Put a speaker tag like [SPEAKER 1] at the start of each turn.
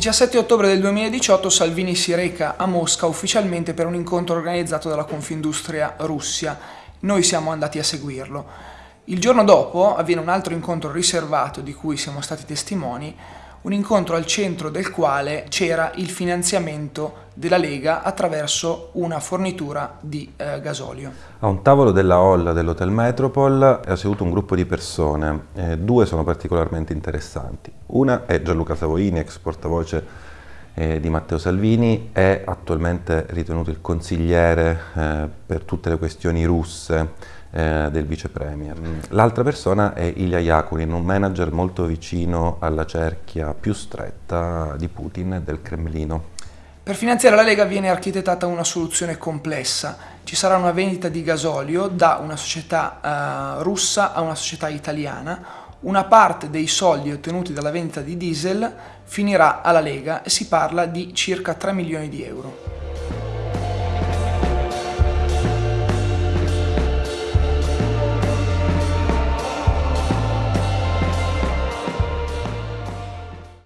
[SPEAKER 1] 17 ottobre del 2018 Salvini si reca a Mosca ufficialmente per un incontro organizzato dalla Confindustria Russia. Noi siamo andati a seguirlo. Il giorno dopo avviene un altro incontro riservato di cui siamo stati testimoni, un incontro al centro del quale c'era il finanziamento della Lega attraverso una fornitura di eh, gasolio.
[SPEAKER 2] A un tavolo della hall dell'Hotel Metropol è seduto un gruppo di persone, eh, due sono particolarmente interessanti. Una è Gianluca Savoini, ex portavoce eh, di Matteo Salvini, è attualmente ritenuto il consigliere eh, per tutte le questioni russe eh, del vice premier. L'altra persona è Ilya Yakunin, un manager molto vicino alla cerchia più stretta di Putin e del Cremlino.
[SPEAKER 1] Per finanziare la Lega viene architettata una soluzione complessa. Ci sarà una vendita di gasolio da una società uh, russa a una società italiana. Una parte dei soldi ottenuti dalla vendita di diesel finirà alla Lega e si parla di circa 3 milioni di euro.